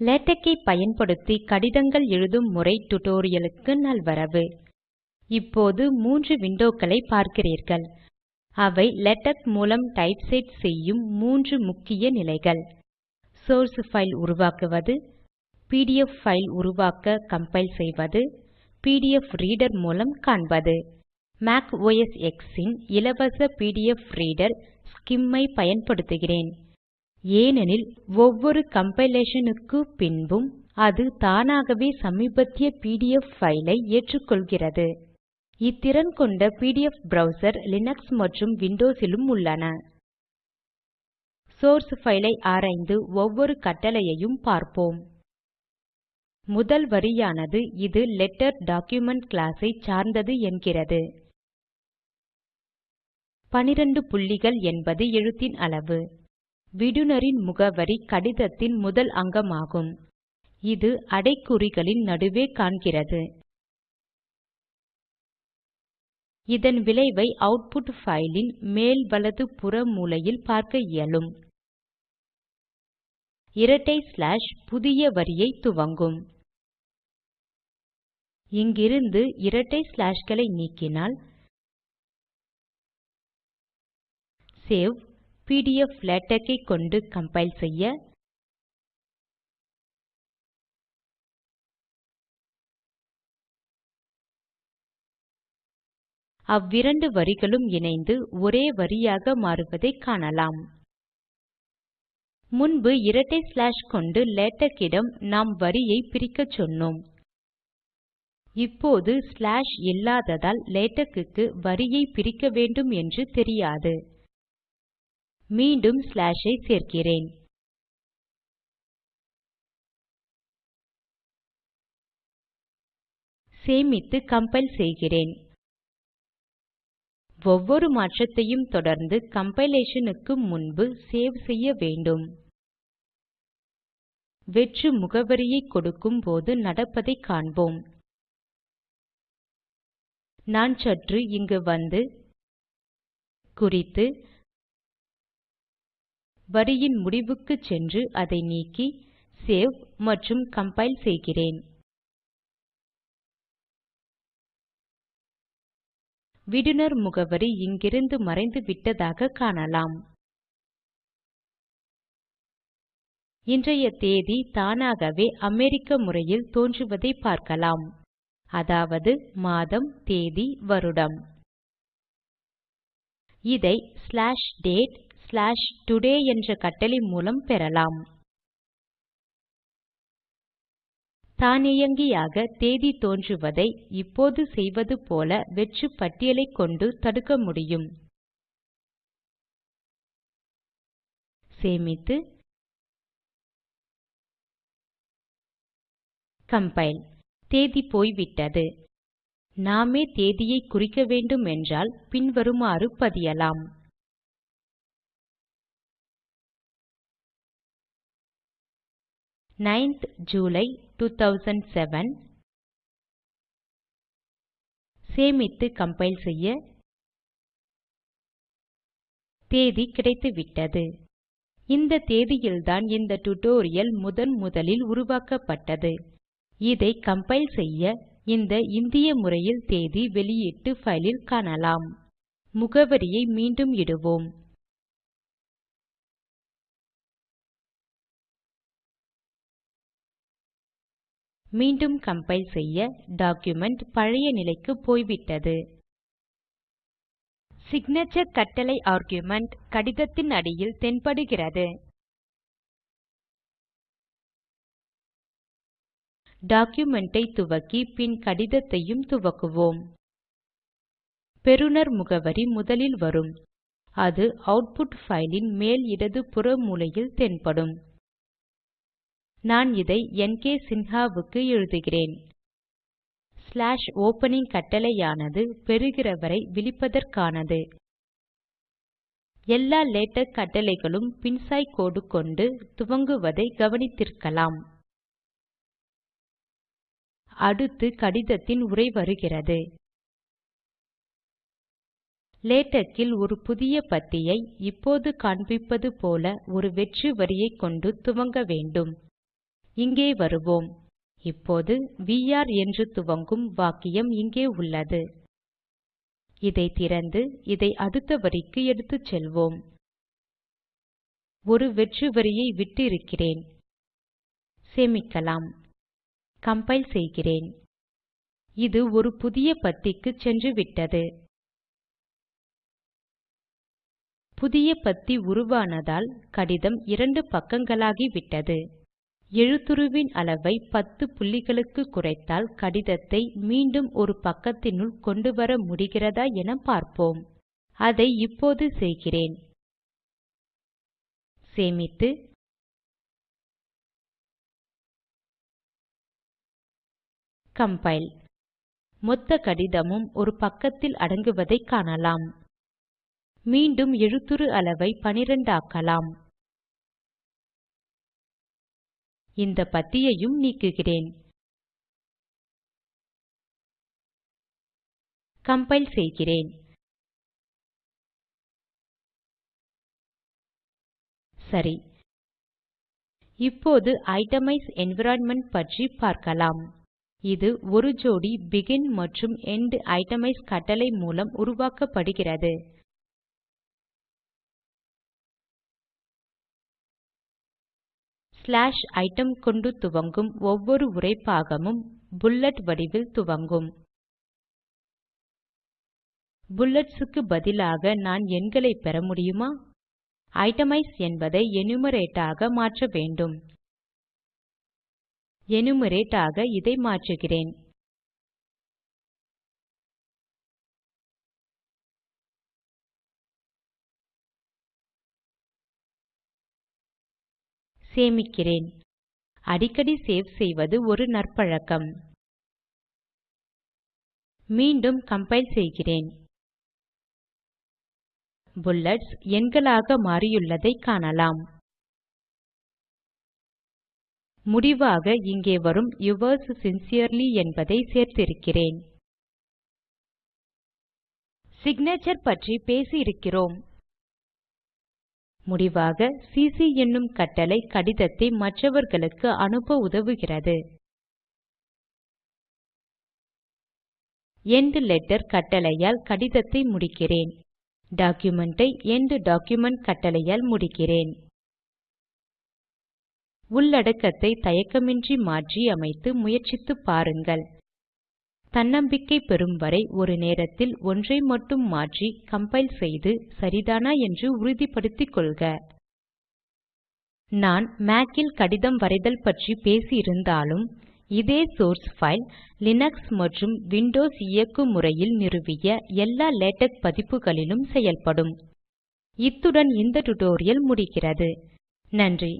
LaTeX ஐ பயன்படுத்தி கடிதங்கள் எழுதும் முறை டுடோரியலுக்கு நல்வரவு. இப்போது மூன்று விண்டோக்களை பார்க்கிறீர்கள். அவை லேடக் மூலம் டைப்செட் செய்யும் மூன்று முக்கிய நிலைகள். சோர்ஸ் ஃபைல் உருவாக்குவது பிடிஎஃப் ஃபைல் உருவாக்க கம்பைல் செய்வது பிடிஎஃப் ரீடர் மூலம் காண்பது. மேக் ஓஎஸ் X ன் இலவச பிடிஎஃப் ரீடர் ஸ்கிம் ஐ பயன்படுத்துகிறேன். ஏனெனில் ஒவ்வொரு கம்பைலேஷன் க்கு பின்பும் அது தானாகவே சமீபத்திய பிடிஎஃப் ஃபைலை ஐ ஏற்றுக்கொள்கிறது. இத்திறன் கொண்ட பிடிஎஃப் ப்ரவ்சர் லினக்ஸ் மற்றும் Windows லும் உள்ளன. சோர்ஸ் ஃபைலை ஐ ஆராய்ந்து ஒவ்வொரு கட்டளையையும் பார்ப்போம். முதல் வரியானது இது லெட்டர் டாக்குமென்ட் class ஐ சார்ந்தது என்கிறது. 12 புள்ளிகள் என்பது எழுத்தின் அளவு. விடுனரின் முகவரி கடிதத்தின் முதல் அங்கமாகும். இது அடைக்குறிகளின் நடுவே காண்கிறது. இதன் விளைவை அவுட்புட் பைல் மேல் வலது புற மூலையில் பார்க்க இயலும். இரட்டை ஸ்லாஷ் புதிய வரியை துவங்கும். இங்கிருந்து இரட்டை ஸ்லாஷ்களை நீக்கினால் சேவ் பிடிஎஃப் லேடக் ஐ கொண்டு கம்பைல் செய்ய அவ்விரண்டு வரிகளும் இணைந்து ஒரே வரியாக மாறுவதைக் காணலாம். முன்பு இரட்டை ஸ்லாஷ் கொண்டு லேடக் இடம் நாம் வரியை பிரிக்கச் சொன்னோம். இப்போது ஸ்லாஷ் இல்லாததால் லேட்டக்குக்கு வரியை பிரிக்க வேண்டும் என்று தெரியாது. மீண்டும் ஸ்லாஷ் ஐ சேர்க்கிறேன். சேமித்து கம்பைல் செய்கிறேன். ஒவ்வொரு மாற்றத்தையும் தொடர்ந்து கம்பைலேஷனுக்கு முன்பு சேவ் செய்ய வேண்டும். வெற்று முகவரியை கொடுக்கும் போது நடப்பதை காண்போம். நான் சற்று இங்கு வந்து குறித்து வரியின் முடிவுக்கு சென்று அதை நீக்கி சேவ் மற்றும் கம்பைல் செய்கிறேன். விடுனர் முகவரி இங்கிருந்து மறைந்து விட்டதாக காணலாம். இன்றைய தேதி தானாகவே அமெரிக்க முறையில் தோன்றுவதை பார்க்கலாம். அதாவது மாதம் தேதி வருடம். இதை ஸ்லாஷ் டேட் ஸ்லாஷ் டுடே என்ற கட்டளை மூலம் பெறலாம். தானியங்கியாக தேதி தோன்றுவதை இப்போது செய்வது போல வெற்று பட்டியலை கொண்டு தடுக்க முடியும். சேமித்து கம்பைல் தேதி போய்விட்டது. நாமே தேதியை குறிக்க வேண்டும் என்றால் பின்வருமாறு பதியலாம். நைன்த் ஜூலை 2007 சேமித்து கம்பைல் செய்ய. தேதி கிடைத்துவிட்டது. இந்த தேதியில்தான் இந்த டியூட்டோரியல் முதன் முதலில் உருவாக்கப்பட்டது. இதை கம்பைல் செய்ய இந்த இந்திய முறையில் தேதி வெளியீட்டு பைலில் காணலாம். முகவரியை மீண்டும் இடுவோம். மீண்டும் கம்பைல் செய்ய டாக்குமெண்ட் பழைய நிலைக்கு போய்விட்டது. சிக்னேச்சர் கட்டளை ஆர்குமென்ட் கடிதத்தின் அடியில் தென்படுகிறது. டாக்குமெண்டை துவக்கி பின் கடிதத்தையும் துவக்குவோம். பெறுநர் முகவரி முதலில் வரும். அது அவுட்புட் ஃபைலின் மேல் இடது புற மூலையில் தென்படும். நான் இதை என்கே சின்ஹாவுக்கு எழுதுகிறேன். ஸ்லாஷ் ஓப்பனிங் கட்டளையானது பெறுகிறவரை விளிப்பதற்கானது எல்லா லேடக் கட்டளைகளும் பின்சாய் கோடு கொண்டு துவங்குவதை கவனித்திருக்கலாம். அடுத்து கடிதத்தின் உரை வருகிறது. லேட்டக்கில் ஒரு புதிய பத்தியை இப்போது காண்பிப்பது போல ஒரு வெற்று வரியைக் கொண்டு துவங்க வேண்டும். இங்கே வருவோம். இப்போது விஆர் என்று துவங்கும் வாக்கியம் இங்கே உள்ளது. இதை திறந்து இதை அடுத்த வரிக்கு எடுத்துச் செல்வோம். ஒரு வெற்று வரியை விட்டு இருக்கிறேன் சேமிக்கலாம். கம்பைல் செய்கிறேன். இது ஒரு புதிய பத்திக்கு சென்றுவிட்டது புதிய பத்தி உருவானதால் கடிதம் இரண்டு பக்கங்களாகிவிட்டது எழுத்துருவின் அளவை பத்து புள்ளிகளுக்கு குறைத்தால் கடிதத்தை மீண்டும் ஒரு பக்கத்தினுள் கொண்டு வர முடிகிறதா என பார்ப்போம். அதை இப்போது செய்கிறேன். சேமித்து கம்பைல். மொத்த கடிதமும் ஒரு பக்கத்தில் அடங்குவதை காணலாம். மீண்டும் எழுத்துரு அளவை 12 ஆக்கலாம். இந்த பத்தியையும் நீக்குகிறேன். கம்பைல் செய்கிறேன். சரி. இப்போது ஐட்டமைஸ் என்விரான்மென்ட் பற்றி பார்க்கலாம். இது ஒரு ஜோடி பெகின் மற்றும் எண்ட் ஐட்டமைஸ் கட்டளை மூலம் உருவாக்கப்படுகிறது. ஸ்லாஷ் ஐட்டம் கொண்டு துவங்கும் ஒவ்வொரு உரைப்பாகமும் புல்லட் வடிவில் துவங்கும். புல்லட்ஸ் க்கு பதிலாக நான் எண்களை பெற முடியுமா? ஐட்டமைஸ் என்பதை எனுமெரேட் ஆக மாற்ற வேண்டும். எனுமெரேட் ஆக இதை மாற்றுகிறேன். சேமிக்கிறேன். அடிக்கடி சேவ் செய்வது ஒரு நற்பழக்கம். மீண்டும் கம்பைல் செய்கிறேன். புல்லட்ஸ் எண்களாக மாறியுள்ளதை காணலாம். முடிவாக இங்கே வரும் யுவர்ஸ் சின்சியர்லி என்பதை சேர்த்திருக்கிறேன். சிக்னேச்சர் பற்றி பேசி இருக்கிறோம் முடிவாக சிசி என்னும் கட்டளை கடிதத்தை மற்றவர்களுக்கு அனுப்ப உதவுகிறது. எண்ட் லெட்டர் கட்டளையால் கடிதத்தை முடிக்கிறேன். டாக்குமெண்டை ஐ எண்ட் டாக்குமென்ட் கட்டளையால் முடிக்கிறேன். உள்ளடக்கத்தை தயக்கமின்றி மாற்றி அமைத்து முயற்சித்து பாருங்கள். தன்னம்பிக்கை பெறும் வரை ஒரு நேரத்தில் ஒன்றை மட்டும் மாற்றி கம்பைல் செய்து சரிதானா என்று உறுதிப்படுத்திக் கொள்க. நான் Mac ல் கடிதம் வரைதல் பற்றி பேசி இருந்தாலும் இதே சோர்ஸ் பைல் லினக்ஸ் மற்றும் விண்டோஸ் இயக்கு முறையில் நிறுவிய எல்லா லேடக் பதிப்புகளிலும் செயல்படும். இத்துடன் இந்த டுடோரியல் முடிகிறது. நன்றி.